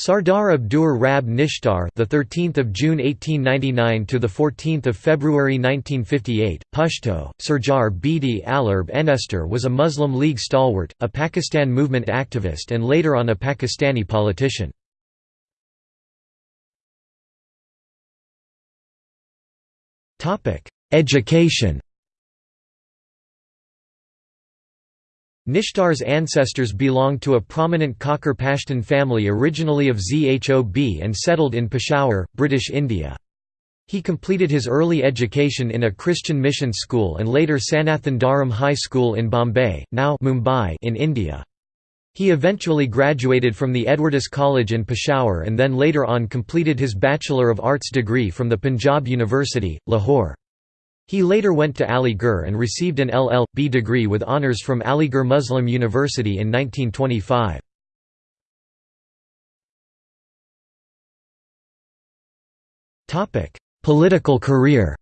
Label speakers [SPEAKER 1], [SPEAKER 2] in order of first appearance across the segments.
[SPEAKER 1] Sardar Abdur Rab Nishtar, the 13th of June 1899 to the 14th of February 1958, Pashto, Sarjar Bedi Alarb Enester was a Muslim League stalwart, a Pakistan movement activist and later on a Pakistani politician. Topic: Education. Nishtar's ancestors belonged to a prominent Khakkar Pashtun family originally of Zhob and settled in Peshawar, British India. He completed his early education in a Christian mission school and later Sanathan Dharam High School in Bombay, now Mumbai in India. He eventually graduated from the Edwardes College in Peshawar and then later on completed his Bachelor of Arts degree from the Punjab University, Lahore. He later went to Aligarh and received an LL.B degree with honours from Aligarh Muslim University in 1925. Political career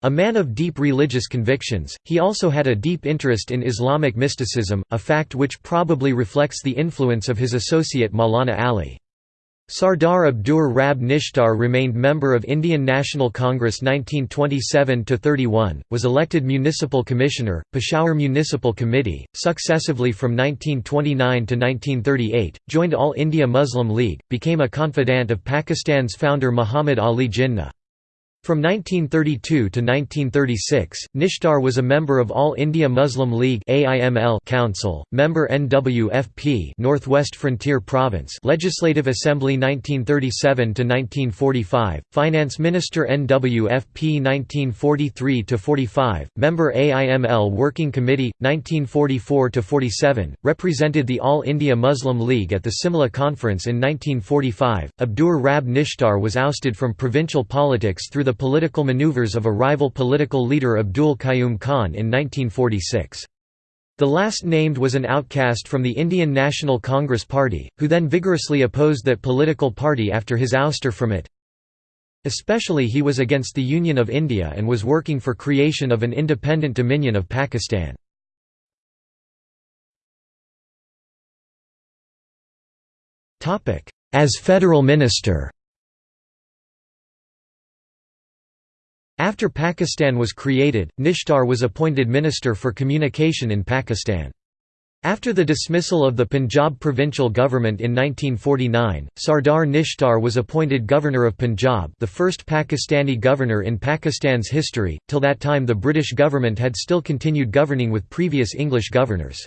[SPEAKER 1] A man of deep religious convictions, he also had a deep interest in Islamic mysticism, a fact which probably reflects the influence of his associate Maulana Ali. Sardar Abdur Rab Nishtar remained member of Indian National Congress 1927–31, was elected Municipal Commissioner, Peshawar Municipal Committee, successively from 1929 to 1938, joined All India Muslim League, became a confidant of Pakistan's founder Muhammad Ali Jinnah. From 1932 to 1936, Nishtar was a member of All India Muslim League Council, member NWFP Northwest Frontier Province Legislative Assembly 1937 to 1945, Finance Minister NWFP 1943 to 45, member AIML Working Committee 1944 to 47, represented the All India Muslim League at the Simla Conference in 1945. Abdur Rab Nishtar was ousted from provincial politics through the political maneuvers of a rival political leader Abdul Qayyum Khan in 1946. The last named was an outcast from the Indian National Congress Party, who then vigorously opposed that political party after his ouster from it. Especially he was against the Union of India and was working for creation of an independent dominion of Pakistan. As federal minister After Pakistan was created, Nishtar was appointed Minister for Communication in Pakistan. After the dismissal of the Punjab provincial government in 1949, Sardar Nishtar was appointed Governor of Punjab the first Pakistani governor in Pakistan's history, till that time the British government had still continued governing with previous English governors.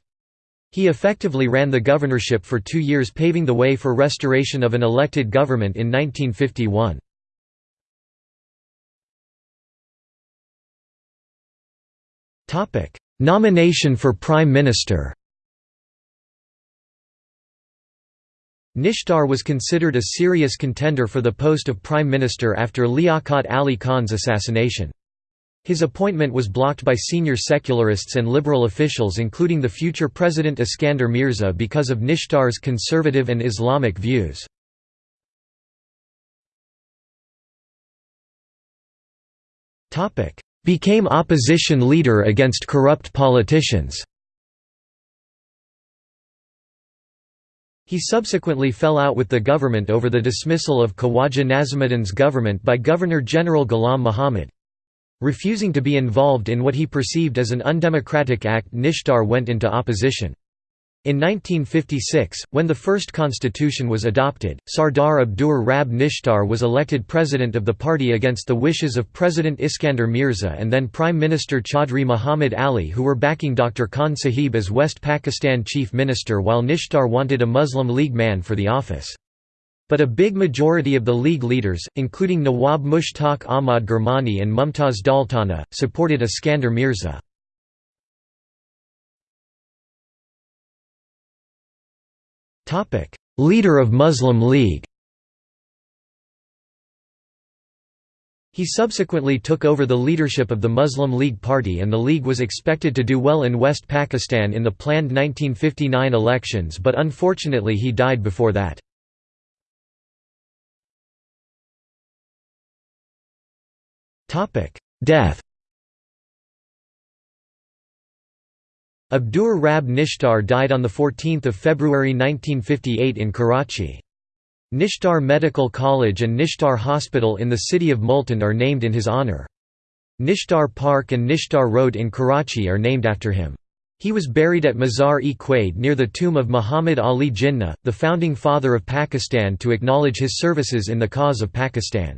[SPEAKER 1] He effectively ran the governorship for two years paving the way for restoration of an elected government in 1951. Nomination for Prime Minister Nishtar was considered a serious contender for the post of Prime Minister after Liaquat Ali Khan's assassination. His appointment was blocked by senior secularists and liberal officials including the future President Iskander Mirza because of Nishtar's conservative and Islamic views. Became opposition leader against corrupt politicians. He subsequently fell out with the government over the dismissal of Khawaja Nazimuddin's government by Governor-General Ghulam Muhammad. Refusing to be involved in what he perceived as an undemocratic act Nishtar went into opposition. In 1956, when the first constitution was adopted, Sardar Abdur Rab Nishtar was elected president of the party against the wishes of President Iskander Mirza and then Prime Minister Chaudhry Muhammad Ali who were backing Dr. Khan Sahib as West Pakistan chief minister while Nishtar wanted a Muslim League man for the office. But a big majority of the League leaders, including Nawab Mushtaq Ahmad Gurmani and Mumtaz Daultana, supported Iskander Mirza. Leader of Muslim League. He subsequently took over the leadership of the Muslim League Party and the League was expected to do well in West Pakistan in the planned 1959 elections but unfortunately he died before that. Death Abdur Rab Nishtar died on 14 February 1958 in Karachi. Nishtar Medical College and Nishtar Hospital in the city of Multan are named in his honour. Nishtar Park and Nishtar Road in Karachi are named after him. He was buried at Mazar-e-Quaid near the tomb of Muhammad Ali Jinnah, the founding father of Pakistan to acknowledge his services in the cause of Pakistan.